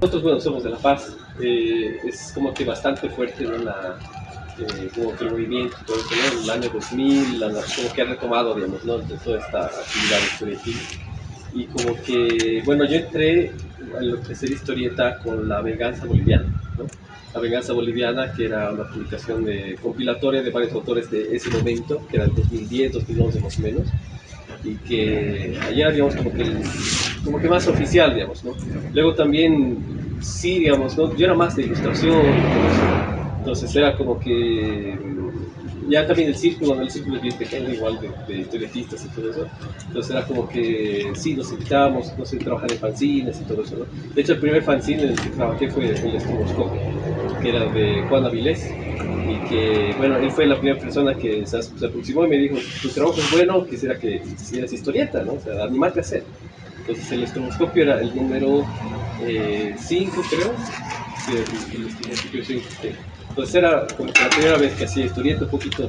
Nosotros, bueno, somos de La Paz, eh, es como que bastante fuerte ¿no? La, eh, como que el movimiento, todo eso, ¿no? En el año 2000, la, como que ha retomado, digamos, ¿no? De toda esta actividad estudiantil. Y como que, bueno, yo entré a lo que sería historieta con La Venganza Boliviana, ¿no? La Venganza Boliviana, que era una publicación de, compilatoria de varios autores de ese momento, que era el 2010, 2011 más o menos, y que allá, digamos, como que, como que más oficial, digamos, ¿no? Luego también, sí, digamos, ¿no? Yo era más de ilustración, entonces era como que ya también el círculo, el círculo es bien pequeño, igual de, de historietistas y todo eso. Entonces era como que sí, nos invitábamos, no sé, trabajar en fanzines y todo eso, ¿no? De hecho, el primer fanzine en el que trabajé fue el Estroboscopio, que era de Juan Avilés, y que, bueno, él fue la primera persona que se, aproximó y me dijo, tu trabajo es bueno, quisiera que hicieras historieta, ¿no? O sea, animarte a hacer. Entonces el estroboscopio era el número 5, eh, creo. Sí, el, el estroboscopio 5. Entonces era como la primera vez que hacía historieta un poquito,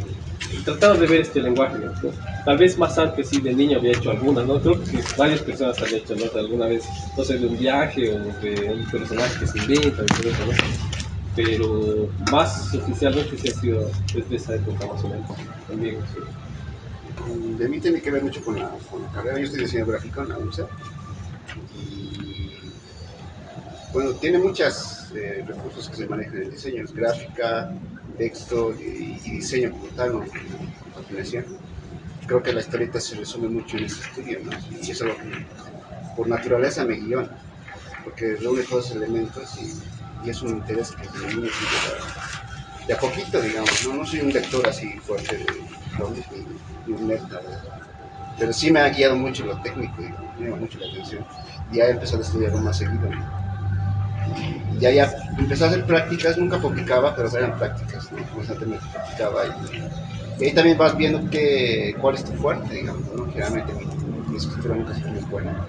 trataba de ver este lenguaje, ¿no? Tal vez más antes, sí, de niño había hecho alguna, ¿no? Creo que varias personas han hecho, ¿no? alguna vez, no sé, de un viaje o de un personaje que se inventa y todo eso, ¿no? Pero más oficialmente sí ha sido desde esa época más o menos, conmigo, sí. De mí tiene que ver mucho con la, con la carrera, yo estoy diseñador gráfico en la UNCE y bueno, tiene muchos eh, recursos que se manejan en el diseño, es gráfica, texto y, y diseño como tal, ¿no? Creo que la historieta se resume mucho en ese estudio, ¿no? Y eso es lo que por naturaleza me guió, porque reúne todos esos elementos y, y es un interés que desde niño sigue de a poquito, digamos, ¿no? No soy un lector así fuerte de ni, un nerd, pero sí me ha guiado mucho lo técnico, digamos, me llama mucho la atención. Y ya he empezado a estudiarlo más seguido, y ya, ya empecé a hacer prácticas, nunca publicaba, pero eran prácticas, ¿no? constantemente practicaba y, ahí también vas viendo que, cuál es tu fuerte, digamos, generalmente mi, escritura nunca fue muy buena,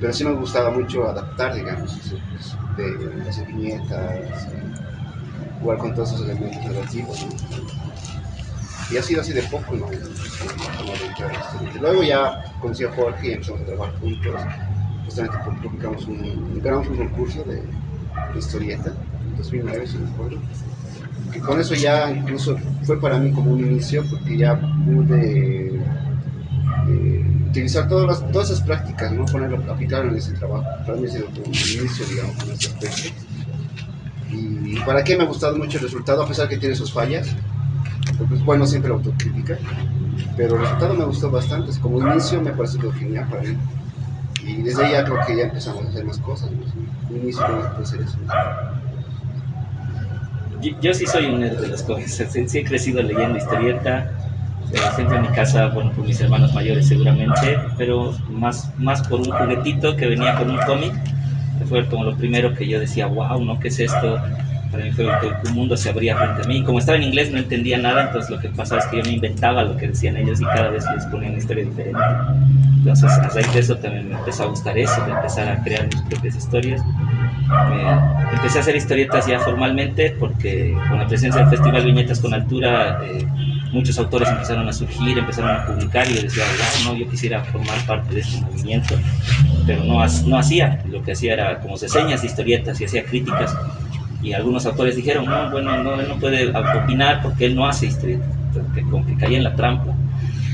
pero sí me gustaba mucho adaptar, digamos, pues, de las viñetas, jugar con todos esos elementos narrativos, ¿no? y ha sido así de poco, ¿no? Luego ya conocí a Jorge y empezamos a trabajar juntos justamente publicamos un, ganamos un concurso de, de historieta en 2009, si no recuerdo. Que con eso ya incluso fue para mí como un inicio, porque ya pude eh, utilizar todas, las, todas esas prácticas, ¿no? Ponerlo, aplicarlo en ese trabajo. Para mí ha sido inicio, digamos, en ese aspecto. Y para qué me ha gustado mucho el resultado, a pesar que tiene sus fallas, porque es bueno siempre la autocrítica, pero el resultado me gustó bastante, como inicio me parece genial para mí y desde ahí ya creo que ya empezamos a hacer más cosas. Un inicio de hacer eso. Yo, yo, sí soy un nerd de las cosas, sí, sí he crecido leyendo historieta, siempre en mi casa, bueno, por mis hermanos mayores seguramente, pero más, más por un juguetito que venía con un cómic, que fue como lo primero que yo decía, wow, ¿no? ¿Qué es esto? Para mí fue que un mundo se abría frente a mí. Como estaba en inglés no entendía nada, entonces lo que pasaba es que yo me inventaba lo que decían ellos y cada vez les ponía una historia diferente. Entonces, a raíz de eso también me empezó a gustar eso, de empezar a crear mis propias historias. Empecé a hacer historietas ya formalmente porque con la presencia del Festival Viñetas con Altura, eh, muchos autores empezaron a surgir, empezaron a publicar y yo decía, wow, no, yo quisiera formar parte de este movimiento, pero no, no hacía, lo que hacía era como señas de historietas y hacía críticas. Y algunos autores dijeron, no, bueno, no, él no puede opinar porque él no hace historietas, que caía en la trampa.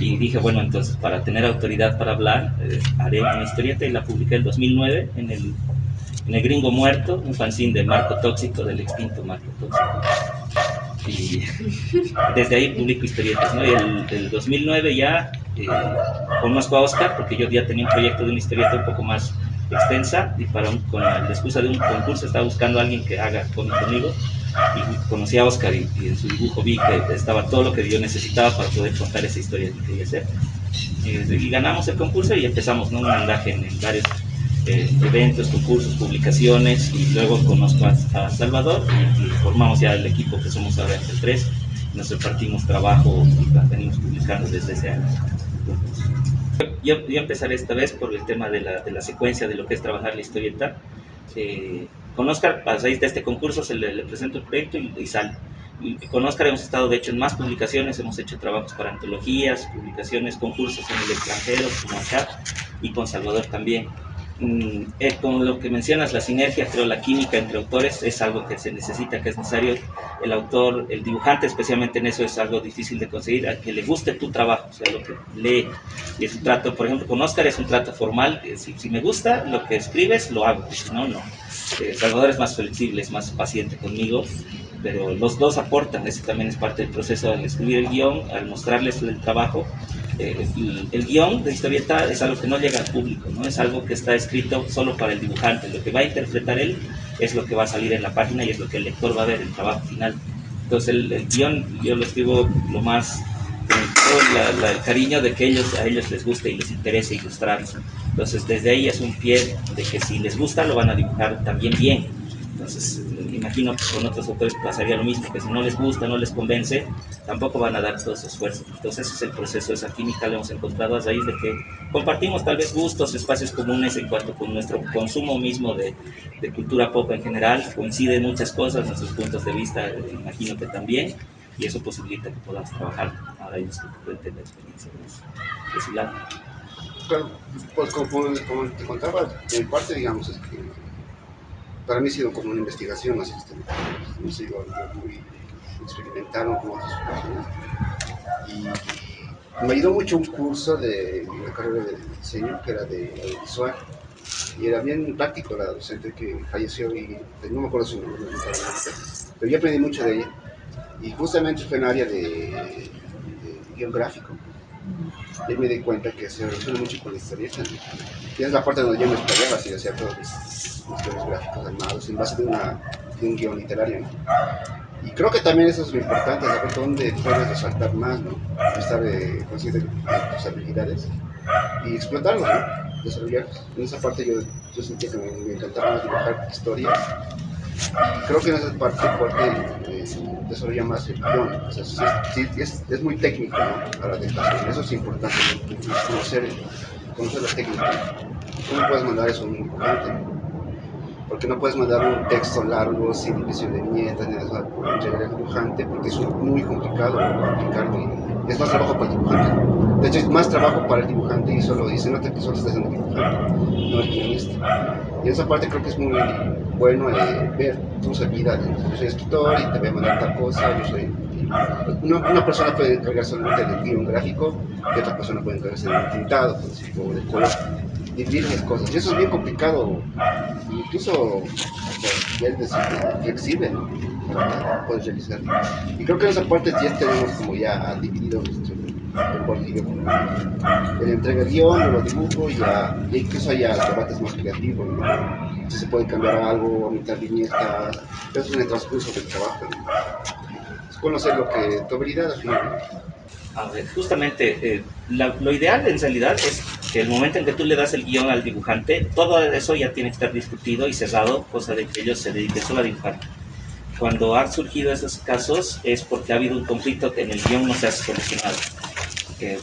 Y dije, bueno, entonces para tener autoridad para hablar, eh, haré una historieta y la publiqué en 2009 en el, en el Gringo Muerto, un fanzine de Marco Tóxico, del extinto Marco Tóxico. Y desde ahí publico historietas, ¿no? Y el, el 2009 ya eh, conozco a Oscar, porque yo ya tenía un proyecto de una historieta un poco más extensa y para un, con la excusa de un concurso estaba buscando a alguien que haga cómic conmigo y conocí a Oscar y, y, en su dibujo vi que estaba todo lo que yo necesitaba para poder contar esa historia que quería hacer. Y, y ganamos el concurso y empezamos ¿no? un andaje en, en varios eh, eventos, concursos, publicaciones y luego conozco a, a Salvador y, y, formamos ya el equipo que somos ahora entre tres. Nos repartimos trabajo y venimos publicando desde ese año. Yo, yo empezaré esta vez por el tema de la, de la secuencia de lo que es trabajar la historieta. Eh, con Oscar, a raíz de este concurso, se le, le presento el proyecto y, y, sale. con Oscar hemos estado de hecho en más publicaciones, hemos hecho trabajos para antologías, publicaciones, concursos en el extranjero, como acá, y con Salvador también. Mm, eh, con lo que mencionas, la sinergia, creo, la química entre autores es algo que se necesita, que es necesario. El autor, el dibujante, especialmente en eso, es algo difícil de conseguir, a que le guste tu trabajo, o sea, lo que lee. Y es un trato, por ejemplo, con Oscar es un trato formal. Si, si me gusta lo que escribes, lo hago, si no, no. Eh, Salvador es más flexible, es más paciente conmigo pero los dos aportan, ese también es parte del proceso al escribir el guion, al mostrarles el trabajo. Eh, el, guion de historieta es algo que no llega al público, ¿no? es algo que está escrito solo para el dibujante, lo que va a interpretar él es lo que va a salir en la página y es lo que el lector va a ver, el trabajo final. Entonces el, el guion yo lo escribo lo más con todo el cariño de que ellos, a ellos les guste y les interese ilustrarlo. Entonces desde ahí es un pie de que si les gusta lo van a dibujar también bien. Entonces imagino que con otros autores pasaría lo mismo, que si no les gusta, no les convence, tampoco van a dar todo su esfuerzo. Entonces ese es el proceso, esa química lo hemos encontrado a raíz de que compartimos tal vez gustos, espacios comunes en cuanto con nuestro consumo mismo de, de cultura pop en general, coinciden muchas cosas, nuestros puntos de vista, imagino que también, y eso posibilita que podamos trabajar ahora ellos que la experiencia de, su lado. Claro, pues como, como te contaba, en parte digamos es que para mí ha sido como una investigación así no ha sido algo muy experimental. Y me ayudó mucho un curso de la carrera de diseño que era de audiovisual. Y era bien práctico la docente que falleció y no me acuerdo su nombre, pero yo aprendí mucho de ella. Y justamente fue en área de, de guion gráfico y me di cuenta que se relaciona mucho con la historia. Y es la parte donde yo me explayaba, así hacía todos los gráficos animados en base de, una, de un guion literario. Y creo que también eso es lo importante, saber dónde puedes resaltar más, ¿no? Estar eh, consciente de tus habilidades y explotarlos, ¿no? Desarrollarlos. En esa parte yo, yo sentía que me, me encantaba dibujar historias creo que en esa parte fuerte eh, desarrolla más el guion. O sea, es, es, muy técnico ¿no? para la Eso es importante, conocer, conocer la técnica. ¿Cómo puedes mandar eso? Muy importante. Porque no puedes mandar un texto largo sin división de viñetas ni nada entregar al dibujante, porque es muy complicado complicarlo y es más trabajo para el dibujante. De hecho, es más trabajo para el dibujante y solo dice, nota que solo estás haciendo dibujante, no el guionista. Y esa parte creo que es muy bueno eh, ver tus habilidades. Yo soy escritor y te voy a mandar tal cosa, yo soy... Una, persona puede encargarse solamente del guion gráfico y otra persona puede encargarse del pintado, o del color dividir cosas. Y eso es bien complicado, incluso es decir, flexible, ¿no? Para poder realizar. Y creo que en esa parte ya tenemos como ya dividido nuestro el entrega guion, yo lo dibujo y ya, y incluso hay debates más creativos, ¿no? Si se puede cambiar algo, omitir viñetas, eso es en el transcurso del trabajo, Es conocer lo que, tu habilidad al final. A ver, justamente, eh, lo ideal en realidad es que el momento en que tú le das el guion al dibujante, todo eso ya tiene que estar discutido y cerrado, cosa de que ellos se dediquen solo a dibujar. Cuando han surgido esos casos es porque ha habido un conflicto que en el guion no se ha solucionado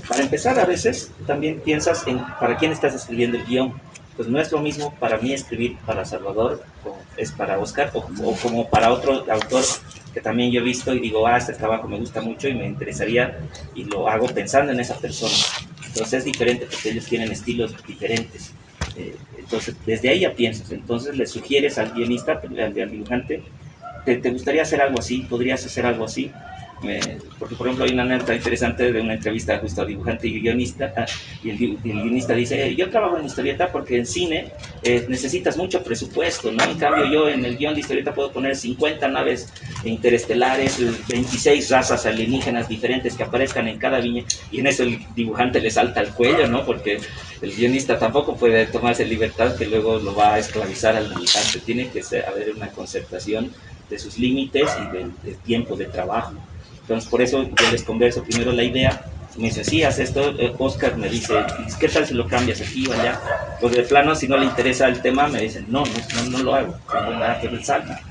para empezar, a veces también piensas en para quién estás escribiendo el guion. Pues no es lo mismo para mí escribir para Salvador, o es para Oscar, o, como para otro autor que también yo he visto y digo, ah, este trabajo me gusta mucho y me interesaría, y lo hago pensando en esa persona. Entonces es diferente porque ellos tienen estilos diferentes. Eh, entonces, desde ahí ya piensas. Entonces le sugieres al guionista, al, dibujante, ¿te, ¿te gustaría hacer algo así? ¿Podrías hacer algo así? Porque por ejemplo hay una anécdota interesante de una entrevista justo a dibujante y guionista ah, y el, guionista dice yo trabajo en historieta porque en cine eh, necesitas mucho presupuesto no en cambio yo en el guion de historieta puedo poner 50 naves interestelares 26 razas alienígenas diferentes que aparezcan en cada viña y en eso el dibujante le salta al cuello no porque el guionista tampoco puede tomarse libertad que luego lo va a esclavizar al dibujante. Tiene que haber una concertación de sus límites y del tiempo de trabajo entonces, por eso yo les converso primero la idea. Me dice, sí, haz esto. Eh, Oscar me dice, ¿qué tal si lo cambias aquí o allá? Pues de plano, si no le interesa el tema, me dicen, no, no, no, lo hago. No nada que salga.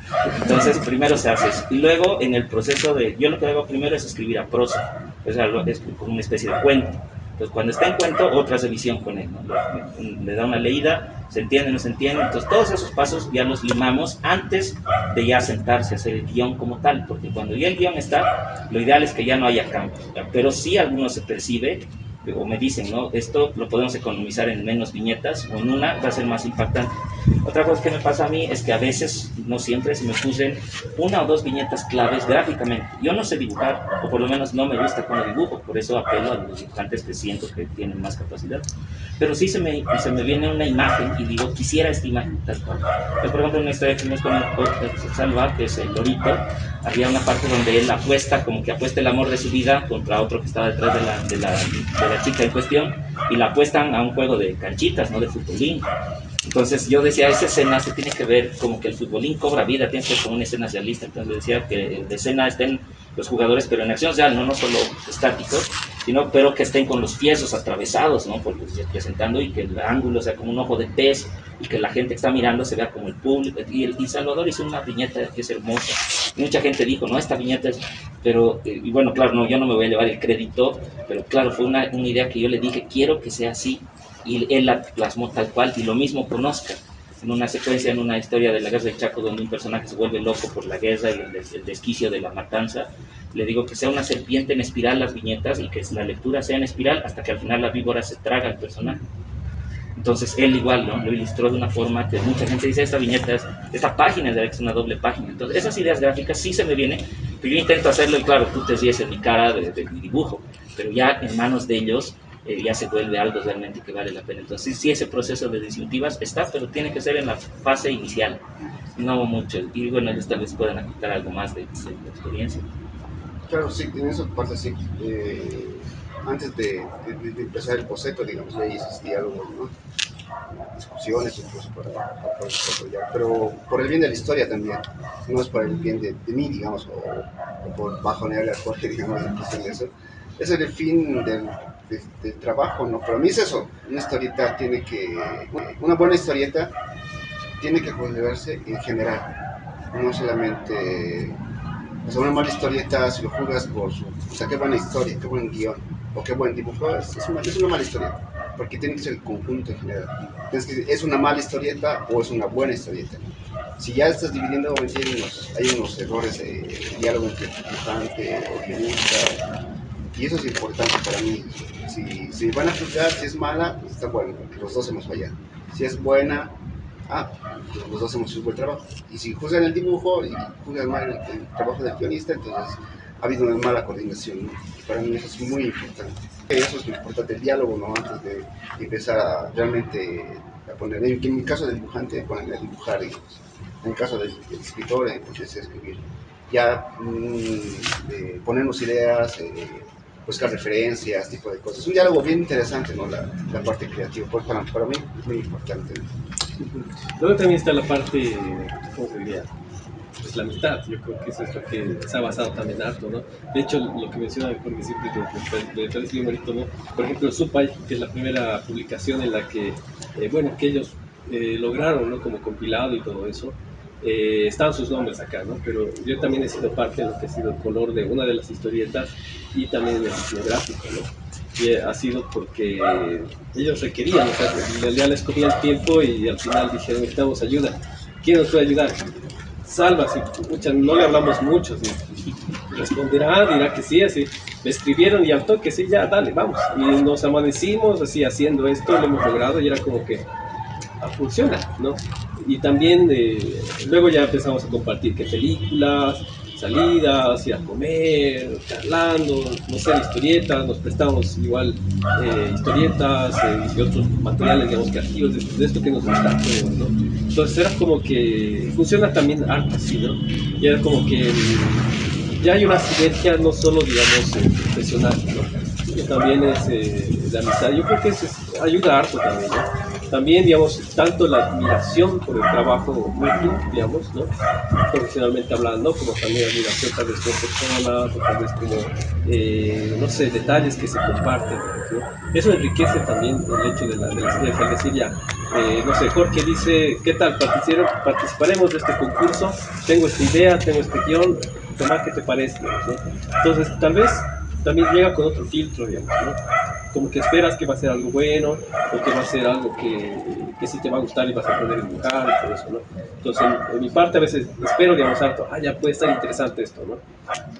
Entonces, primero se hace eso. Y luego, en el proceso de, yo lo que hago primero es escribir a prosa. O sea, es como una especie de cuento. Entonces, cuando está en cuento, otra revisión con él, le da una leída, se entiende, no se entiende, entonces todos esos pasos ya los limamos antes de ya sentarse a hacer el guion como tal, porque cuando ya el guion está, lo ideal es que ya no haya cambios, pero sí alguno se percibe o me dicen, ¿no? Esto lo podemos economizar en menos viñetas o en una va a ser más impactante. Otra cosa que me pasa a mí es que a veces, no siempre, se me fusen una o dos viñetas claves gráficamente. Yo no sé dibujar, o por lo menos no me gusta como dibujo, por eso apelo a los dibujantes que siento que tienen más capacidad. Pero sí se me, se me viene una imagen y digo, quisiera esta imagen tal cual. Por ejemplo, en historia que con el Salva, que es el Lorito, había una parte donde él apuesta, como que apuesta el amor de su vida contra otro que estaba detrás de la, de la, de la chica en cuestión, y la apuestan a un juego de canchitas, no de futbolín. Entonces yo decía, esa escena se tiene que ver como que el futbolín cobra vida, tiene que ser como una escena realista. Entonces decía que de escena estén los jugadores, pero en acción real, no, no solo estáticos, sino pero que estén con los pies atravesados, ¿no? Porque, presentando y que el ángulo sea como un ojo de pez y que la gente que está mirando se vea como el público. Y, el, Salvador hizo una viñeta que es hermosa. Y mucha gente dijo, no, esta viñeta es... Pero, eh, y bueno, claro, no, yo no me voy a llevar el crédito, pero claro, fue una, una idea que yo le dije, quiero que sea así. Y él la plasmó tal cual, y lo mismo con en una secuencia, en una historia de la guerra del Chaco, donde un personaje se vuelve loco por la guerra y el, desquicio de la matanza, le digo que sea una serpiente en espiral las viñetas y que la lectura sea en espiral hasta que al final la víbora se traga al personaje. Entonces él igual ¿no? lo ilustró de una forma que mucha gente dice, esta viñeta, es, esta página es una doble página. Entonces esas ideas gráficas sí se me vienen, pero yo intento hacerlo y claro, tú te ríes en mi cara de, de mi dibujo, pero ya en manos de ellos eh, ya se vuelve algo realmente que vale la pena. Entonces, sí, ese proceso de disyuntivas está, pero tiene que ser en la fase inicial, no mucho. Y bueno, ellos tal vez puedan aplicar algo más de, experiencia. Claro, sí, en esa parte sí. Eh, antes de, empezar el boceto, digamos, ya esos diálogos, ¿no? discusiones incluso para, para, pero por el bien de la historia también, no es por el bien de, mí, digamos, o, por bajonearle a Jorge, digamos, en de eso. Ese es el fin del, de, trabajo, ¿no? Pero a mí es eso, una historieta tiene que, una buena historieta tiene que considerarse en general, no solamente, o una mala historieta si lo jugas por su, o sea, qué buena historia, qué buen guion, o qué buen dibujo, es, una, mala historieta, porque tiene que ser el conjunto en general. Entonces, ¿es una mala historieta o es una buena historieta? Si ya estás dividiendo, hay unos errores de diálogo entre dibujante o guionista, y eso es importante para mí. Si, van a juzgar, si es mala, pues está bueno, los dos hemos fallado. Si es buena, ah, pues los dos hemos hecho un buen trabajo. Y si juzgan el dibujo y juzgan mal el, trabajo del guionista, entonces ha habido una mala coordinación. Para mí eso es muy importante. Eso es lo importante, el diálogo, ¿no? Antes de empezar a realmente a poner, en mi caso del dibujante, ponerme a dibujar, en el caso del, escritor, empecé a escribir. Ya mm, ponernos ideas, eh, buscar referencias, tipo de cosas. Un diálogo bien interesante, ¿no? La, la parte creativa, pues para, para, mí es muy importante. Luego también está la parte, ¿cómo se diría? Pues la mitad, yo creo que eso es lo que se ha basado también harto, ¿no? De hecho, lo que menciona porque siempre muy bonito, ¿no? Por ejemplo, Supay, que es la primera publicación en la que, eh, bueno, que ellos eh, lograron, ¿no? Como compilado y todo eso, eh, están sus nombres acá, ¿no? Pero yo también he sido parte de lo que ha sido el color de una de las historietas y también el diseño gráfico, ¿no? Y ha sido porque ellos requerían, o sea, ya les comía el tiempo y al final dijeron, necesitamos ayuda. ¿Quién nos puede ayudar? Salva, si no le hablamos mucho, responderá, dirá que sí, así. Me escribieron y al toque, sí, ya, dale, vamos. Y nos amanecimos así haciendo esto, lo hemos logrado y era como que ah, funciona, ¿no? Y también eh, luego ya empezamos a compartir qué películas, salidas, ir a comer, charlando, no sé, historietas, nos prestamos igual eh, historietas eh, y otros materiales, digamos, creativos de, esto que nos gusta ¿no? Entonces era como que funciona también harto así, ¿no? Y era como que mm, ya hay una sinergia no solo, digamos, profesional, ¿no? Que también es de amistad. Yo creo que eso ayuda harto también, ¿no? También, digamos, tanto la admiración por el trabajo mutuo, digamos, ¿no? profesionalmente hablando, como también admiración tal vez por personas, o tal vez como, eh, no sé, detalles que se comparten. Eso enriquece también el hecho de la, de decir ya, eh, no sé, Jorge dice, ¿qué tal? Participaremos de este concurso, tengo esta idea, tengo este guion, Tomás, ¿qué te parece? Entonces, tal vez también llega con otro filtro, digamos, ¿no? Como que esperas que va a ser algo bueno o que va a ser algo que, que sí te va a gustar y vas a poder dibujar y todo eso, ¿no? Entonces, en, mi parte a veces espero, digamos, harto, ah, ya puede estar interesante esto, ¿no?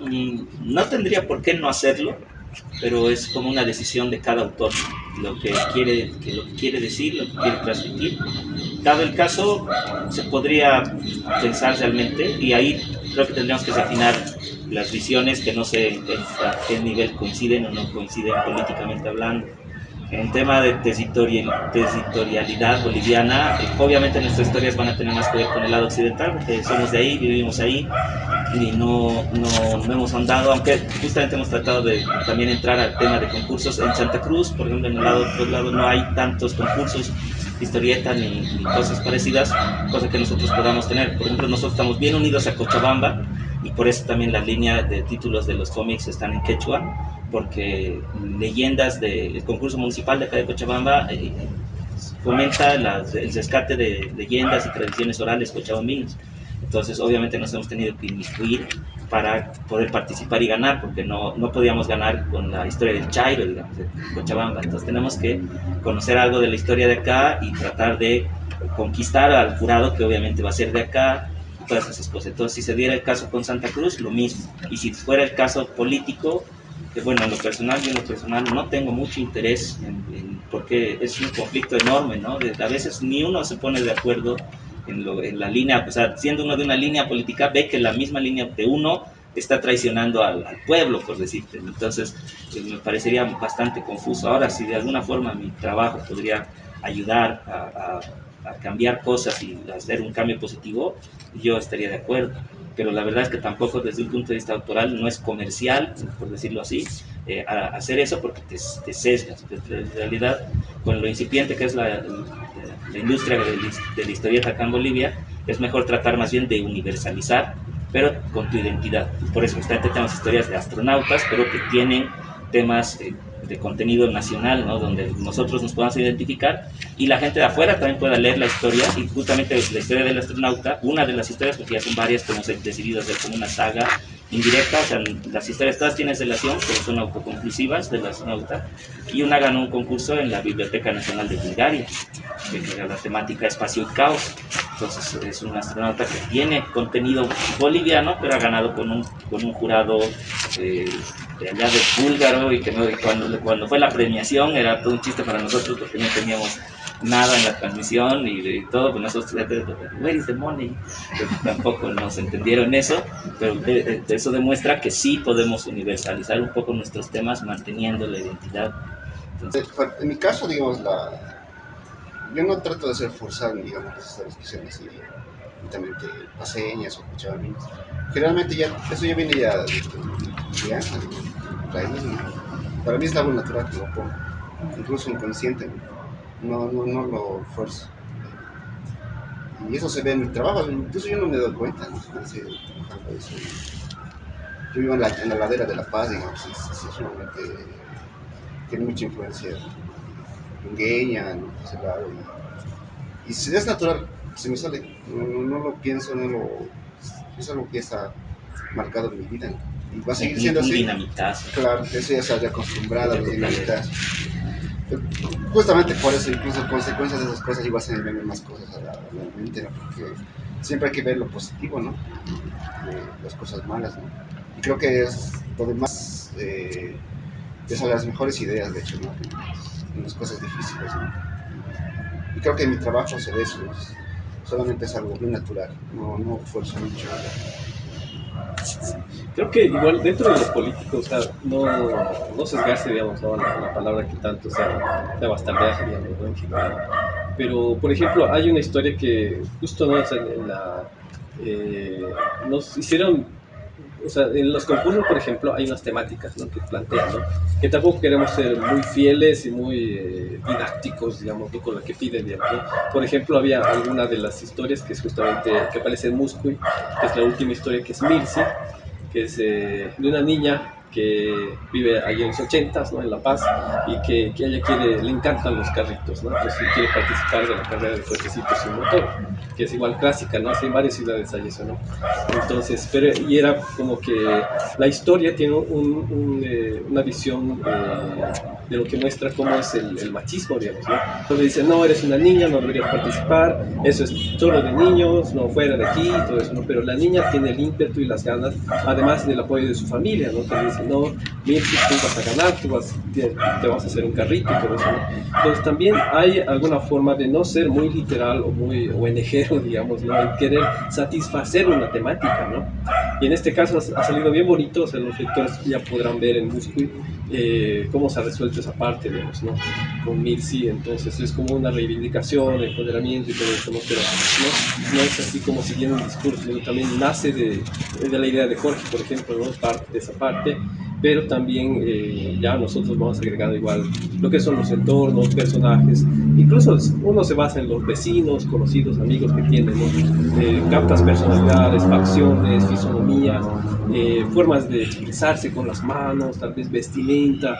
Mm, no tendría por qué no hacerlo, pero es como una decisión de cada autor, lo que quiere, que lo que quiere decir, lo que quiere transmitir. Dado el caso, se podría pensar realmente, y ahí creo que tendríamos que afinar las visiones que no sé a qué nivel coinciden o no coinciden políticamente hablando. En tema de territorialidad boliviana, eh, obviamente nuestras historias van a tener más que ver con el lado occidental, porque somos de ahí, vivimos ahí y no, no, no hemos andado, aunque justamente hemos tratado de también entrar al tema de concursos en Santa Cruz, por ejemplo, en el lado, otro lado no hay tantos concursos historieta ni, ni, cosas parecidas, cosa que nosotros podamos tener. Por ejemplo, nosotros estamos bien unidos a Cochabamba y por eso también la línea de títulos de los cómics están en quechua porque leyendas del concurso municipal de acá de Cochabamba eh, fomenta el rescate de leyendas y tradiciones orales cochabambinos. Entonces, obviamente nos hemos tenido que inmiscuir para poder participar y ganar, porque no, no podíamos ganar con la historia del Chairo, digamos, de Cochabamba. Entonces, tenemos que conocer algo de la historia de acá y tratar de conquistar al jurado, que obviamente va a ser de acá, todas esas cosas. Entonces, si se diera el caso con Santa Cruz, lo mismo. Y si fuera el caso político, que bueno, en lo personal, yo en lo personal no tengo mucho interés en, porque es un conflicto enorme, ¿no? a veces ni uno se pone de acuerdo en, lo, en, la línea, o sea, siendo uno de una línea política, ve que la misma línea de uno está traicionando al, al pueblo, por decirte. Entonces, eh, me parecería bastante confuso. Ahora, si de alguna forma mi trabajo podría ayudar a, a, a cambiar cosas y hacer un cambio positivo, yo estaría de acuerdo pero la verdad es que tampoco desde un punto de vista autoral no es comercial, por decirlo así, eh, hacer eso porque te, te, sesgas. En realidad, con lo incipiente que es la, la industria de, de, la historieta acá en Bolivia, es mejor tratar más bien de universalizar, pero con tu identidad. Por eso justamente tenemos historias de astronautas, pero que tienen temas eh, de contenido nacional, ¿no? donde nosotros nos podamos identificar y la gente de afuera también pueda leer la historia y justamente la historia del astronauta, una de las historias, porque ya son varias que hemos decidido hacer como una saga indirecta, o sea, las historias todas tienen relación, pero son autoconclusivas del astronauta y una ganó un concurso en la Biblioteca Nacional de Bulgaria, que era la temática espacio y caos. Entonces es un astronauta que tiene contenido boliviano, pero ha ganado con un, con un jurado eh, de allá de búlgaro y que no, cuando, cuando fue la premiación era todo un chiste para nosotros porque no teníamos nada en la transmisión y, y todo, pues nosotros, where is the money? Pero tampoco nos entendieron eso, pero eh, eso demuestra que sí podemos universalizar un poco nuestros temas manteniendo la identidad. Entonces, en mi caso, digamos, la, yo no trato de ser forzado, digamos, las discusiones así, netamente paseñas o cochabaminas. Generalmente ya, eso ya viene ya, ya, para mí es algo natural que lo pongo, incluso inconsciente, no, no, no lo fuerzo. Y eso se ve en mi trabajo, incluso yo no me doy cuenta, yo vivo en la, en la ladera de La Paz, digamos, y, es, es realmente tiene mucha influencia ¿no? y, y es natural, se me sale, no, no, no lo pienso, no lo, es algo que está marcado en mi vida. y va a seguir siendo así. Dinamitazo. Claro, eso ya se había acostumbrado a los dinamitas. Justamente por eso, incluso consecuencias de esas cosas, igual se me ven más cosas a la, a la mente, ¿no? porque siempre hay que ver lo positivo, ¿no? Eh, las cosas malas, ¿no? Y creo que es lo demás, eh, es de las mejores ideas, de hecho, ¿no? En las cosas difíciles, ¿no? Y creo que en mi trabajo se ve eso, ¿no? Solamente es algo muy natural, no, no esfuerzo mucho. Creo que igual dentro de los políticos, o sea, no, no sesgarse, digamos, ¿no? la, la, palabra que tanto sea, sea bastardeaje, digamos, en general. Pero, por ejemplo, hay una historia que justo ¿no? o en la, eh, nos hicieron o sea, en los concursos, por ejemplo, hay unas temáticas ¿no? que plantean, ¿no? que tampoco queremos ser muy fieles y muy eh, didácticos, digamos, ¿no? con lo que piden. Digamos. Por ejemplo, había alguna de las historias que es justamente, que aparece en Muscuy, que es la última historia, que es Mirsi, que es eh, de una niña que vive allí en los 80 ¿no? en La Paz y que, que, ella quiere, le encantan los carritos, ¿no? entonces quiere participar de la carrera de cochecitos sin motor, que es igual clásica, ¿no? En varias ciudades hay eso, ¿no? Entonces, pero, y era como que la historia tiene un, un, eh, una visión eh, de lo que muestra cómo es el, machismo, digamos, ¿no? Entonces dicen, no, eres una niña, no deberías participar, eso es solo de niños, no fuera de aquí, todo eso, ¿no? Pero la niña tiene el ímpetu y las ganas, además del apoyo de su familia, ¿no? Que dicen, no, mira, tú vas a ganar, tú vas, te, vas a hacer un carrito y todo eso, ¿no? Entonces también hay alguna forma de no ser muy literal o muy ONGero, digamos, ¿no? En querer satisfacer una temática, ¿no? Y en este caso ha salido bien bonito, o sea, los lectores ya podrán ver en Musqui eh, cómo se ha resuelto esa parte, digamos, ¿no? Con Mirsi, entonces es como una reivindicación, empoderamiento y todo eso, ¿no? Pero no, es así como siguiendo un discurso, sino también nace de, de la idea de Jorge, por ejemplo, ¿no? Parte de esa parte pero también eh, ya nosotros vamos agregando igual lo que son los entornos, personajes, incluso uno se basa en los vecinos, conocidos, amigos que tienen, ¿no? eh, captas personalidades, facciones, fisonomías, eh, formas de expresarse con las manos, tal vez vestimenta,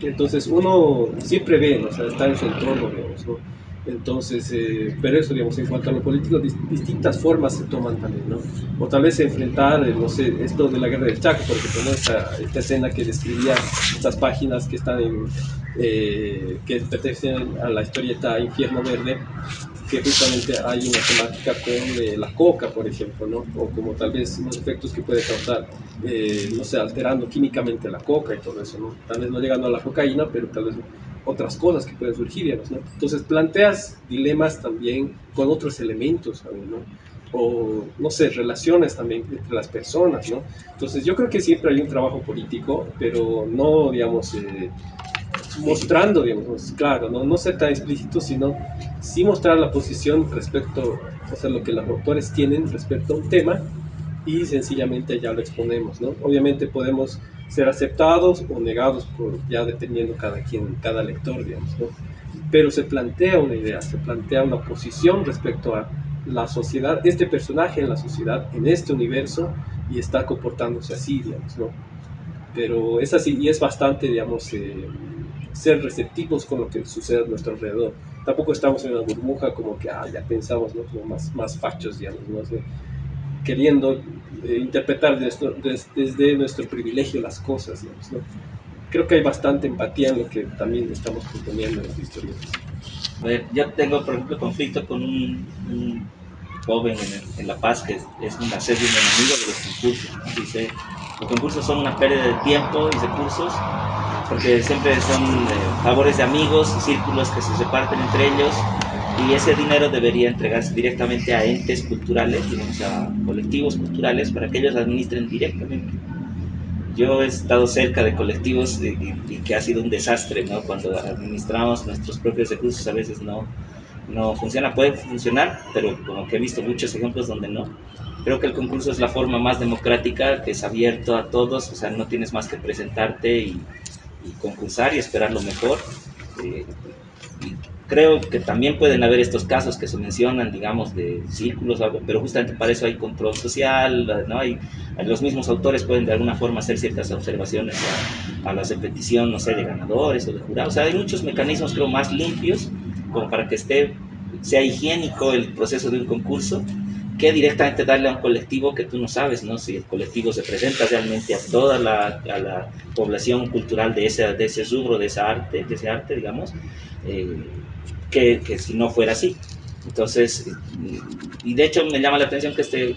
entonces uno siempre ve, o sea, está en su entorno, digamos, ¿no? Entonces, eh, pero eso, digamos, en cuanto a lo político, distintas formas se toman también, ¿no? O tal vez enfrentar, eh, no sé, esto de la guerra del Chaco, por ejemplo, esta, esta, escena que describía estas páginas que están en, eh, que pertenecen a la historieta Infierno Verde, que justamente hay una temática con la coca, por ejemplo, ¿no? O como tal vez los efectos que puede causar, no sé, alterando químicamente la coca y todo eso, ¿no? Tal vez no llegando a la cocaína, pero tal vez otras cosas que pueden surgir, ¿no? Entonces planteas dilemas también con otros elementos, ¿no? O, no sé, relaciones también entre las personas, ¿no? Entonces yo creo que siempre hay un trabajo político, pero no, digamos, eh, mostrando, digamos, claro, ¿no? no ser tan explícito, sino sí mostrar la posición respecto, o sea, lo que los autores tienen respecto a un tema y sencillamente ya lo exponemos, ¿no? Obviamente podemos ser aceptados o negados por ya dependiendo cada quien, cada lector, digamos, ¿no? Pero se plantea una idea, se plantea una posición respecto a la sociedad, este personaje en la sociedad, en este universo, y está comportándose así, digamos, ¿no? Pero es así y es bastante, digamos, eh, ser receptivos con lo que sucede a nuestro alrededor. Tampoco estamos en una burbuja como que, ah, ya pensamos, ¿no? Como más, más fachos, digamos, ¿no? queriendo eh, interpretar desde, desde, nuestro privilegio las cosas. ¿no? Creo que hay bastante empatía en lo que también estamos proponiendo en las ver, yo tengo, por ejemplo, conflicto con un, joven en, La Paz que es, una serie de enemigo de los concursos. Dice, los concursos son una pérdida de tiempo y recursos porque siempre son eh, favores de amigos, círculos que se reparten entre ellos y ese dinero debería entregarse directamente a entes culturales, digamos, a colectivos culturales para que ellos administren directamente. Yo he estado cerca de colectivos y, que ha sido un desastre, ¿no? Cuando administramos nuestros propios recursos a veces no, no funciona, puede funcionar, pero como que he visto muchos ejemplos donde no. Creo que el concurso es la forma más democrática, que es abierto a todos, o sea, no tienes más que presentarte y, concursar y esperar lo mejor. Eh, creo que también pueden haber estos casos que se mencionan, digamos, de círculos, pero justamente para eso hay control social, ¿no? Hay, los mismos autores pueden de alguna forma hacer ciertas observaciones a, la repetición, no sé, de ganadores o de jurados. O sea, hay muchos mecanismos, creo, más limpios como para que esté, sea higiénico el proceso de un concurso que directamente darle a un colectivo que tú no sabes, ¿no? Si el colectivo se presenta realmente a toda la, a la población cultural de ese, de ese rubro, de esa arte, de ese arte, digamos, eh, que, que, si no fuera así. Entonces, y de hecho me llama la atención que este,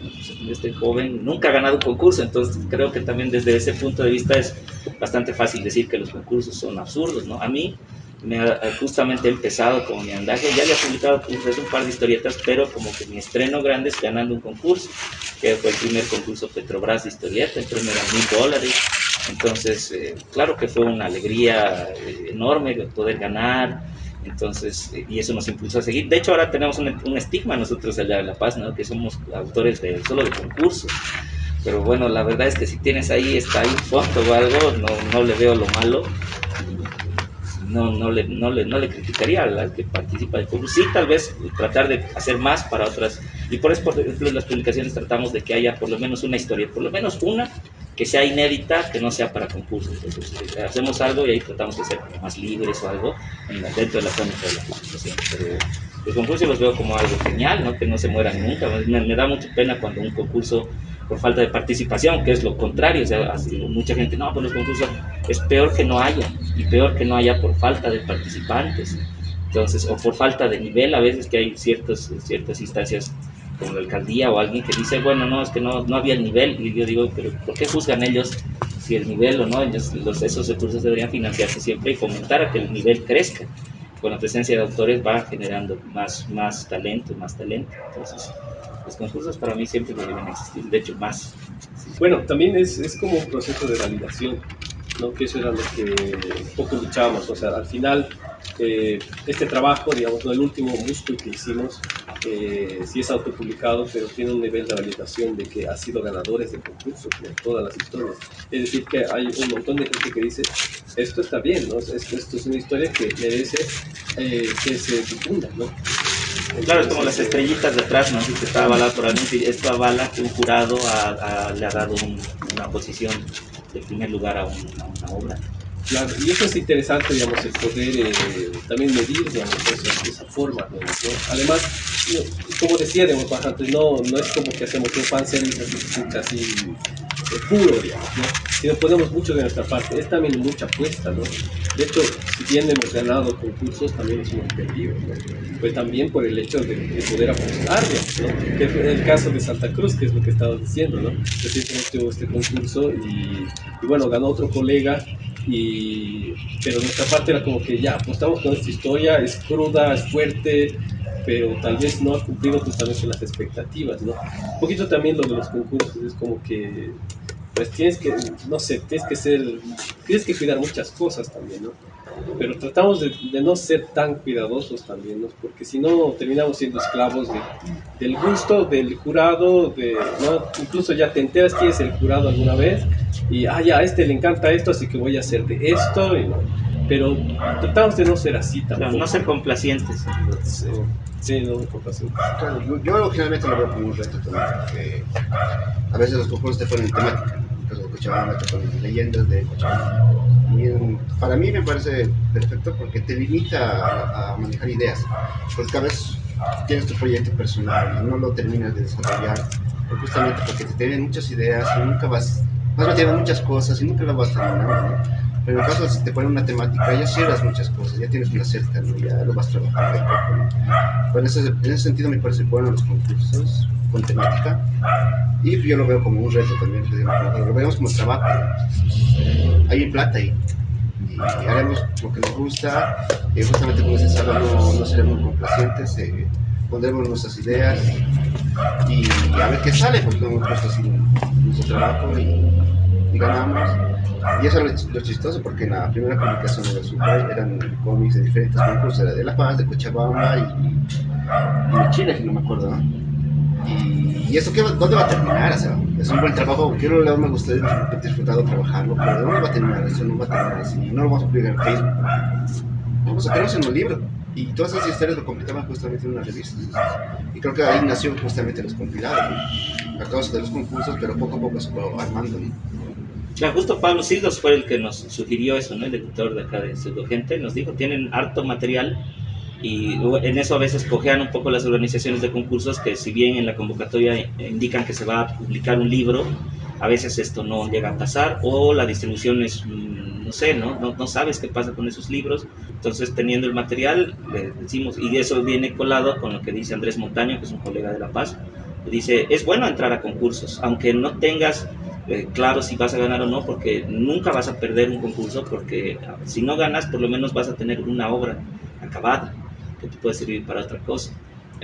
este joven nunca ha ganado un concurso, entonces creo que también desde ese punto de vista es bastante fácil decir que los concursos son absurdos, ¿no? A mí me ha, justamente empezado con mi andaje, ya había publicado pues, un par de historietas, pero como que mi estreno grande es ganando un concurso, que fue el primer concurso Petrobras de historieta, el premio era mil dólares, entonces eh, claro que fue una alegría eh, enorme poder ganar, entonces, y eso nos impulsó a seguir. De hecho, ahora tenemos un, estigma nosotros allá de La Paz, ¿no? que somos autores de, solo de concursos. Pero bueno, la verdad es que si tienes ahí, está ahí un foto o algo, no, no le veo lo malo. No, no, le, no, le, no le criticaría a la que participa del concurso. Sí, tal vez tratar de hacer más para otras. Y por eso, por ejemplo, en las publicaciones tratamos de que haya por lo menos una historia, por lo menos una que sea inédita, que no sea para concursos. Entonces, eh, hacemos algo y ahí tratamos de ser más libres o algo dentro de la zona de la publicación. Pero los concursos los veo como algo genial, ¿no? que no se mueran nunca. Me, da mucha pena cuando un concurso, por falta de participación, que es lo contrario, o sea, mucha gente, no, pues los concursos es peor que no haya. y peor que no haya por falta de participantes. Entonces, o por falta de nivel, a veces que hay ciertos, ciertas instancias como la alcaldía o alguien que dice, bueno, no, es que no, no había el nivel, y yo digo, pero ¿por qué juzgan ellos si el nivel o no? Ellos, los, esos recursos deberían financiarse siempre y fomentar a que el nivel crezca. Con la presencia de autores va generando más, más talento, más talento. Entonces, los concursos para mí siempre deben existir, de hecho más. Bueno, también es, es como un proceso de validación, ¿no? que eso era lo que poco luchábamos, o sea, al final eh, este trabajo, digamos, ¿no? el último músculo que hicimos, eh, sí es autopublicado, pero tiene un nivel de validación de que ha sido ganadores de concursos en todas las historias. Es decir, que hay un montón de gente que dice, esto está bien, ¿no? esto, esto es una historia que merece eh, que se difunda, ¿no? Claro, es como las estrellitas de atrás, ¿no? Si está avalado por alguien, esto avala que un jurado ha, le ha dado una posición de primer lugar a, una obra. Claro, y eso es interesante, digamos, el poder eh, también medir, digamos, de esa forma, ¿no? Además, como decía, digamos, antes, no, no es como que hacemos un fanservice así, así eh, puro, digamos, ¿no? Sino ponemos mucho de nuestra parte. Es también mucha apuesta, ¿no? De hecho, si bien hemos ganado concursos, también es hemos perdido, ¿no? Pues también por el hecho de, poder apostar, ¿no? Que es el caso de Santa Cruz, que es lo que estabas diciendo, ¿no? Recientemente tuvo este concurso y, y bueno, ganó otro colega y, pero nuestra parte era como que ya apostamos con esta historia, es cruda, es fuerte, pero tal vez no ha cumplido justamente las expectativas, ¿no? Un poquito también lo de los concursos es como que, pues tienes que, no sé, tienes que ser, tienes que cuidar muchas cosas también, ¿no? Pero tratamos de, no ser tan cuidadosos también, ¿no? Porque si no terminamos siendo esclavos del gusto del jurado, de, ¿no? Incluso ya te enteras quién es el jurado alguna vez y, ah, ya, a este le encanta esto, así que voy a hacer de esto, pero tratamos de no ser así tampoco. no ser complacientes. Sí, no complacientes. Claro, yo, yo generalmente lo veo como un reto también, porque a veces los concursos te ponen temática, Cochabamba te ponen leyendas de Cochabamba. Para mí me parece perfecto porque te limita a, manejar ideas, porque cada vez tienes tu proyecto personal y no lo terminas de desarrollar, justamente porque te tienen muchas ideas y nunca vas vas metiendo muchas cosas y nunca las vas terminando, ¿no? Pero en el caso, si te ponen una temática, ya cierras muchas cosas, ya tienes una cerca. Ya lo vas trabajando de poco, ¿no? Bueno, en ese sentido me parece bueno los concursos con temática. Y yo lo veo como un reto también, lo vemos como trabajo. Hay plata ahí. Y haremos lo que nos gusta, y justamente como se sabe, no, seremos complacientes, pondremos nuestras ideas y a ver qué sale, porque hemos puesto así nuestro trabajo ganamos. Y eso es lo, chistoso, porque en la primera publicación de los eran cómics de diferentes concursos, era de La Paz, de Cochabamba y, de Chile, si no me acuerdo, ¿no? Y, eso, qué, ¿dónde va a terminar? O sea, es un buen trabajo, quiero le me gustaría haber disfrutado trabajarlo, pero ¿dónde va a terminar? Eso no va a terminar así, no lo vamos a publicar en Facebook. Vamos a quedarnos en un libro. Y todas esas historias lo completaban justamente en una revista. Y creo que ahí nació justamente los compilados, a causa de los concursos, pero poco a poco se fue armando. ¿no? Justo Pablo Sildos fue el que nos sugirió eso, ¿no? el editor de acá de Gente, nos dijo, tienen harto material y en eso a veces cojean un poco las organizaciones de concursos que si bien en la convocatoria indican que se va a publicar un libro, a veces esto no llega a pasar o la distribución es, mm, no sé, ¿no? No, no sabes qué pasa con esos libros. Entonces, teniendo el material, le decimos, y eso viene colado con lo que dice Andrés Montaño, que es un colega de La Paz, dice, es bueno entrar a concursos, aunque no tengas eh, claro si vas a ganar o no, porque nunca vas a perder un concurso, porque si no ganas, por lo menos vas a tener una obra acabada que te puede servir para otra cosa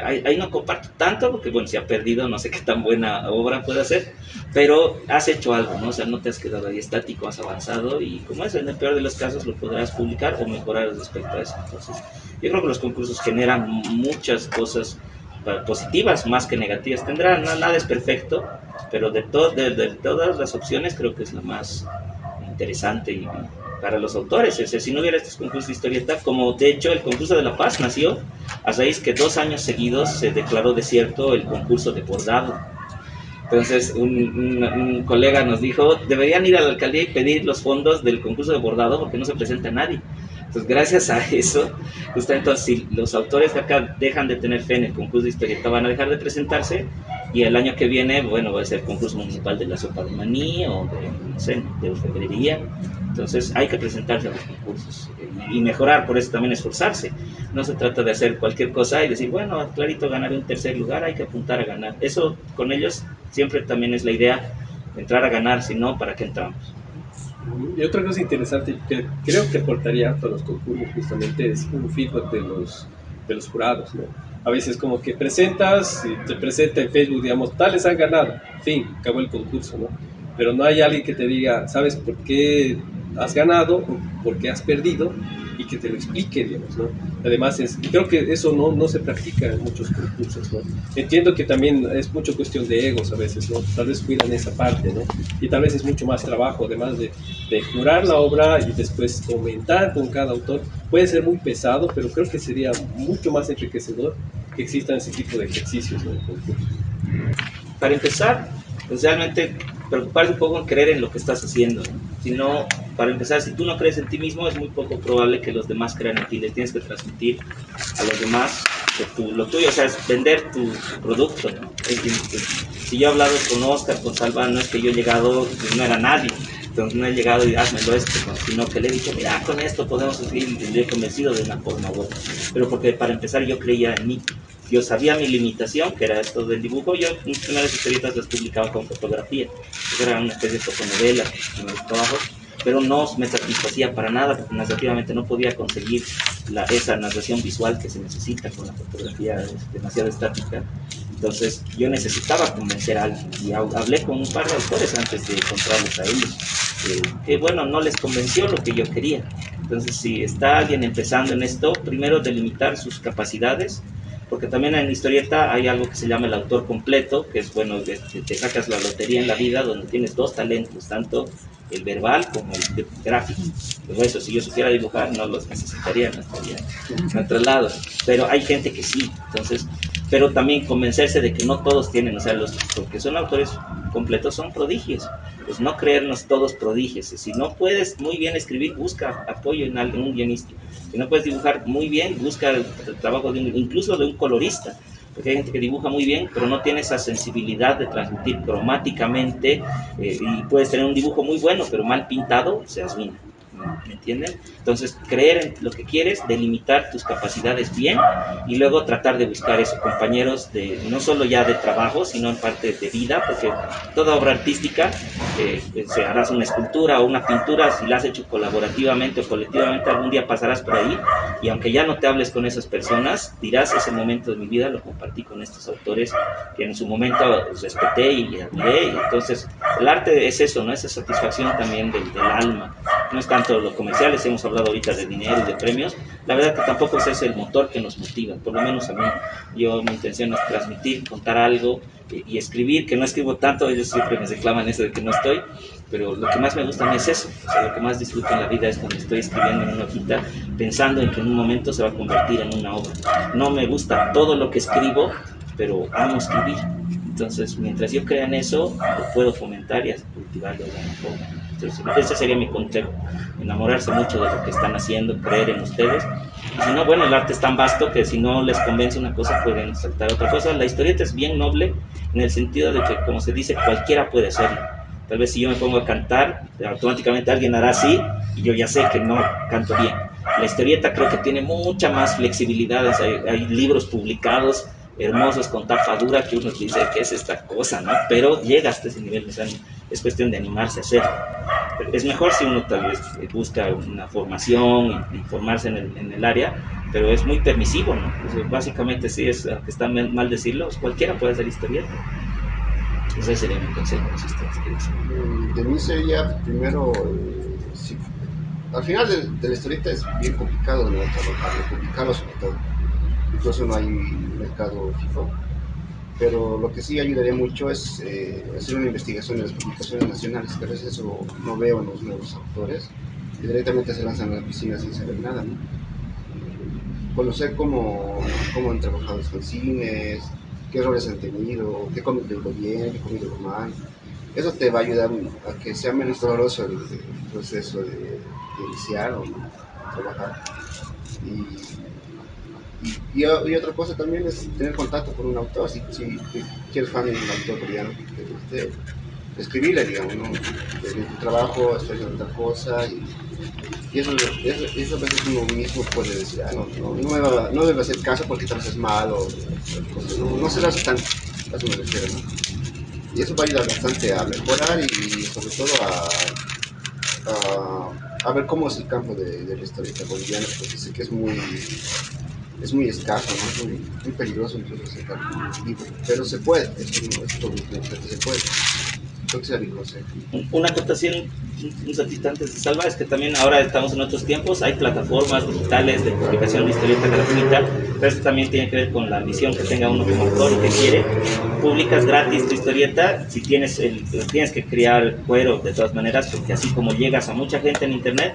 ahí, no comparto tanto, porque bueno, si ha perdido, no sé qué tan buena obra puede hacer, pero has hecho algo, ¿no? O sea, no te has quedado ahí estático, has avanzado y como es, en el peor de los casos lo podrás publicar o mejorar respecto a eso. Entonces, yo creo que los concursos generan muchas cosas positivas más que negativas. Tendrán, nada es perfecto, pero de, de, de todas las opciones creo que es la más interesante y para los autores. Es si no hubiera estos concursos de historieta, como de hecho el concurso de La Paz nació a raíz que dos años seguidos se declaró desierto el concurso de bordado. Entonces un, un, colega nos dijo, deberían ir a la alcaldía y pedir los fondos del concurso de bordado porque no se presenta nadie. Entonces, gracias a eso, entonces, si los autores acá dejan de tener fe en el concurso de historieta, van a dejar de presentarse y el año que viene, bueno, va a ser el concurso municipal de la sopa de maní o de, no sé, de orfebrería Entonces hay que presentarse a los concursos y mejorar, por eso también esforzarse. No se trata de hacer cualquier cosa y decir, bueno, clarito ganar un tercer lugar, hay que apuntar a ganar. Eso con ellos siempre también es la idea, entrar a ganar, si no, ¿para qué entramos? Y otra cosa interesante que creo que aportaría a los concursos justamente es un feedback de los, de los jurados, ¿no? A veces como que presentas y te presenta en Facebook, digamos, tales han ganado, fin, acabó el concurso, ¿no? Pero no hay alguien que te diga, ¿sabes por qué has ganado por qué has perdido? y que te lo explique, digamos, ¿no? Además, es, creo que eso no, no se practica en muchos concursos, ¿no? Entiendo que también es mucho cuestión de egos a veces, ¿no? Tal vez cuidan esa parte, ¿no? Y tal vez es mucho más trabajo, además de, de curar la obra y después comentar con cada autor. Puede ser muy pesado, pero creo que sería mucho más enriquecedor que existan ese tipo de ejercicios concurso. Para empezar, pues realmente preocuparse un poco en creer en lo que estás haciendo. Si no, para empezar, si tú no crees en ti mismo, es muy poco probable que los demás crean en ti. Les tienes que transmitir a los demás que lo tuyo, o sea, es vender tu producto. ¿no? Si yo he hablado con Oscar, con Salva, no es que yo he llegado, no era nadie. Entonces no he llegado y házmelo esto, sino que le he dicho, mira, con esto podemos seguir, y le he convencido de una forma u otra. Pero porque para empezar yo creía en mí yo sabía mi limitación, que era esto del dibujo. Yo mis primeras historietas las publicaba con fotografía. Era una especie de fotonovela, mis trabajos, pero no me satisfacía para nada, porque narrativamente no podía conseguir la, esa narración visual que se necesita con la fotografía demasiado estática. Entonces yo necesitaba convencer a alguien y hablé con un par de autores antes de encontrarlos a ellos, que bueno, no les convenció lo que yo quería. Entonces si está alguien empezando en esto, primero delimitar sus capacidades, porque también en historieta hay algo que se llama el autor completo, que es bueno, te, te sacas la lotería en la vida donde tienes dos talentos, tanto el verbal como el gráfico. Eso, si yo supiera dibujar, no los necesitaría, no estaría en otro lado. Pero hay gente que sí, entonces, pero también convencerse de que no todos tienen, o sea, los porque son autores completos son prodigios. Pues no creernos todos prodigios. Si no puedes muy bien escribir, busca apoyo en algún guionista. Si no puedes dibujar muy bien, busca el, trabajo de incluso de un colorista porque hay gente que dibuja muy bien, pero no tiene esa sensibilidad de transmitir cromáticamente eh, y puedes tener un dibujo muy bueno, pero mal pintado, se arruina. ¿Me entienden? Entonces, creer en lo que quieres, delimitar tus capacidades bien y luego tratar de buscar esos compañeros de no solo ya de trabajo, sino en parte de vida, porque toda obra artística, eh, se harás una escultura o una pintura, si la has hecho colaborativamente o colectivamente, algún día pasarás por ahí y aunque ya no te hables con esas personas, dirás ese momento de mi vida lo compartí con estos autores que en su momento respeté y admiré, entonces el arte es eso, ¿no? Esa satisfacción también del, del alma, no es tanto los comerciales, hemos hablado ahorita de dinero y de premios, la verdad que tampoco ese es el motor que nos motiva, por lo menos a mí, yo mi intención es transmitir, contar algo y, escribir, que no escribo tanto, ellos siempre me reclaman eso de que no estoy, pero lo que más me gusta a mí es eso, o sea, lo que más disfruto en la vida es cuando estoy escribiendo en una hojita, pensando en que en un momento se va a convertir en una obra. No me gusta todo lo que escribo, pero amo escribir. Entonces, mientras yo crea en eso, lo puedo fomentar y cultivarlo de alguna forma. Entonces, ese sería mi consejo, enamorarse mucho de lo que están haciendo, creer en ustedes. Y si no, bueno, el arte es tan vasto que si no les convence una cosa, pueden saltar otra cosa. La historieta es bien noble en el sentido de que, como se dice, cualquiera puede hacerlo. Tal vez si yo me pongo a cantar, automáticamente alguien hará así y yo ya sé que no canto bien. La historieta creo que tiene mucha más flexibilidad, hay, hay libros publicados hermosos con tapa dura que uno dice que es esta cosa, ¿no? Pero llega hasta ese nivel, o es cuestión de animarse a hacerlo. Es mejor si uno tal vez busca una formación y formarse en el, en el área, pero es muy permisivo, ¿no? básicamente, sí, es que está mal decirlo, cualquiera puede hacer historieta. Ese sería mi consejo, si quieren. De mí sería primero, eh, al final de, la historieta es bien complicado ¿no? complicado sobre todo. Incluso no hay mercado fijo pero lo que sí ayudaría mucho es eh, hacer una investigación de las publicaciones nacionales, que a veces eso no veo en los nuevos autores, y directamente se lanzan a la piscina sin saber nada. ¿no? Conocer cómo, cómo han trabajado los fanzines, qué errores han tenido, qué comido bien, qué comido mal. Eso te va a ayudar a que sea menos doloroso el, proceso de, iniciar o trabajar. Y, y, otra cosa también es tener contacto con un autor, si, si, si eres fan de un autor coreano guste, escribirle, digamos, ¿no? Tu trabajo estoy haciendo otra cosa y, eso, eso, a veces uno mismo puede decir, ah, no, no, no, me va, no debe hacer caso porque tal vez es malo, no, no se lo hace tan, a ¿no? Y eso va a ayudar bastante a mejorar y sobre todo a, a, a ver cómo es el campo de, de la historieta boliviana, porque sé que es muy es muy escaso, ¿no? muy, muy peligroso incluso sacar un libro, pero se puede, eso es todo se puede. Una acotación un ratito antes de Salva es que también ahora estamos en otros tiempos, hay plataformas digitales de publicación de historieta gratuita, pero esto también tiene que ver con la misión que tenga uno como autor y que quiere. Publicas gratis tu historieta, si tienes, el, tienes que crear cuero de todas maneras, porque así como llegas a mucha gente en internet,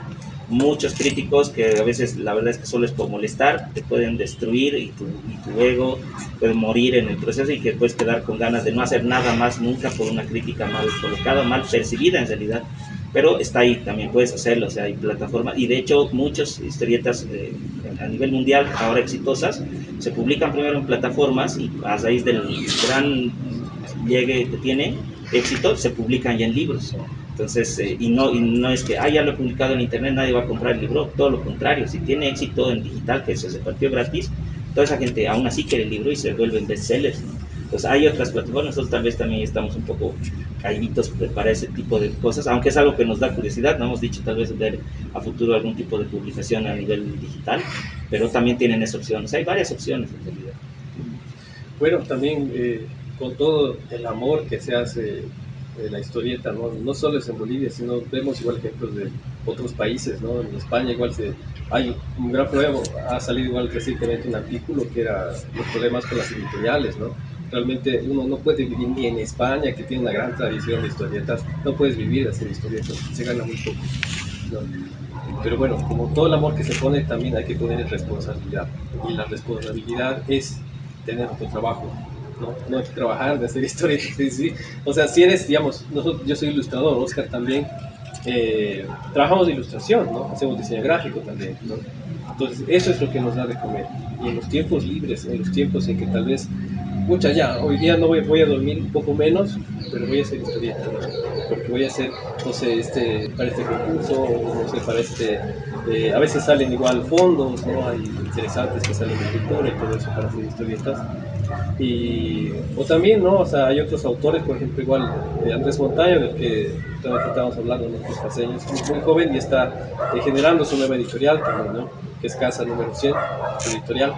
muchos críticos que a veces la verdad es que solo es por molestar, te pueden destruir y tu, y tu, ego puede morir en el proceso y que puedes quedar con ganas de no hacer nada más nunca por una crítica mal colocada, mal percibida en realidad. Pero está ahí, también puedes hacerlo, o sea, hay plataformas y de hecho muchas historietas eh, a nivel mundial ahora exitosas se publican primero en plataformas y a raíz del gran llegue que tiene éxito se publican ya en libros. Entonces, eh, y, no, y no es que, ah, ya lo he publicado en internet, nadie va a comprar el libro, todo lo contrario, si tiene éxito en digital, que se repartió gratis, toda esa gente aún así quiere el libro y se vuelven bestsellers. ¿no? Entonces, hay otras plataformas, nosotros tal vez también estamos un poco caídos para ese tipo de cosas, aunque es algo que nos da curiosidad, no hemos dicho tal vez ver a futuro algún tipo de publicación a nivel digital, pero también tienen esa opción, o sea, hay varias opciones en realidad. Bueno, también eh, con todo el amor que se hace de la historieta, ¿no? no solo es en Bolivia, sino vemos igual ejemplos de otros países, ¿no? En España igual se, hay un gran problema, ha salido igual recientemente un artículo que era los problemas con las editoriales, ¿no? Realmente uno no puede vivir ni en España, que tiene una gran tradición de historietas, no puedes vivir hacer historietas, se gana muy poco. ¿no? Pero bueno, como todo el amor que se pone, también hay que poner responsabilidad. Y la responsabilidad es tener tu trabajo, no, no hay que trabajar de hacer historietas. ¿sí? ¿sí? O sea, si eres, digamos, nosotros, yo soy ilustrador, Oscar también, eh, trabajamos de ilustración, ¿no? Hacemos diseño gráfico también, ¿no? Entonces, eso es lo que nos da de comer. Y en los tiempos libres, en los tiempos en que tal vez, mucha ya, hoy día no voy, voy a dormir un poco menos, pero voy a hacer historietas, ¿no? Porque voy a hacer, no sé, este, para este concurso, no sé, para este, eh, a veces salen igual fondos, ¿no? Hay interesantes que salen de cultura y todo eso para hacer historietas. Y, o también, ¿no? O sea, hay otros autores, por ejemplo, igual eh, Andrés Montaño, del que estábamos hablando, nosotros paseños, muy joven y está eh, generando su nueva editorial también, ¿no? Que es Casa Número 100, su editorial.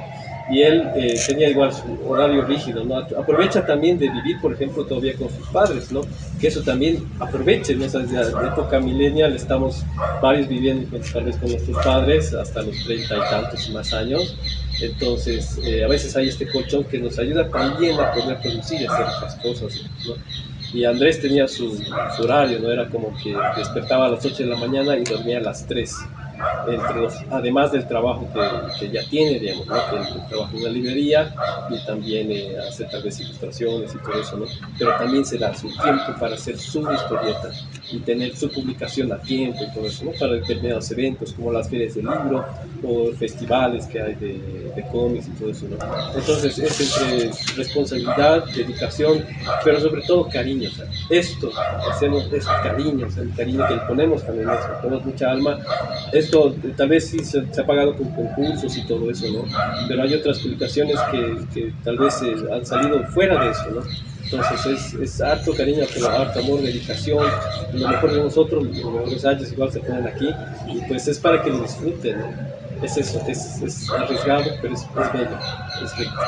Y él eh, tenía igual su horario rígido, ¿no? Aprovecha también de vivir, por ejemplo, todavía con sus padres, ¿no? Que eso también aproveche, ¿no? O sea, desde la época millennial estamos varios viviendo pues, tal vez con nuestros padres hasta los treinta y tantos más años. Entonces, eh, a veces hay este colchón que nos ayuda también a poder producir y hacer otras cosas. Y Andrés tenía su, su, horario, ¿no? Era como que despertaba a las 8 de la mañana y dormía a las 3. Entre los, además del trabajo que, que ya tiene, digamos, ¿no? que el, trabajo en la librería y también eh, hacer tal vez ilustraciones y todo eso, ¿no? pero también se da su tiempo para hacer su historieta y tener su publicación a tiempo y todo eso, ¿no? para determinados eventos como las ferias del libro o festivales que hay de, de cómics y todo eso. ¿no? Entonces es entre responsabilidad, dedicación, pero sobre todo cariño. Esto hacemos es cariño, sea, el cariño que le ponemos también, eso, ponemos mucha alma. Esto tal vez sí se, se, ha pagado con concursos y todo eso, ¿no? Pero hay otras publicaciones que, que tal vez eh, han salido fuera de eso, ¿no? Entonces es, es harto cariño, pero harto amor, dedicación. Lo mejor de nosotros, los ensayos igual se ponen aquí y pues es para que lo disfruten, ¿no? Es eso, es, es arriesgado, pero es, es bello, es rico.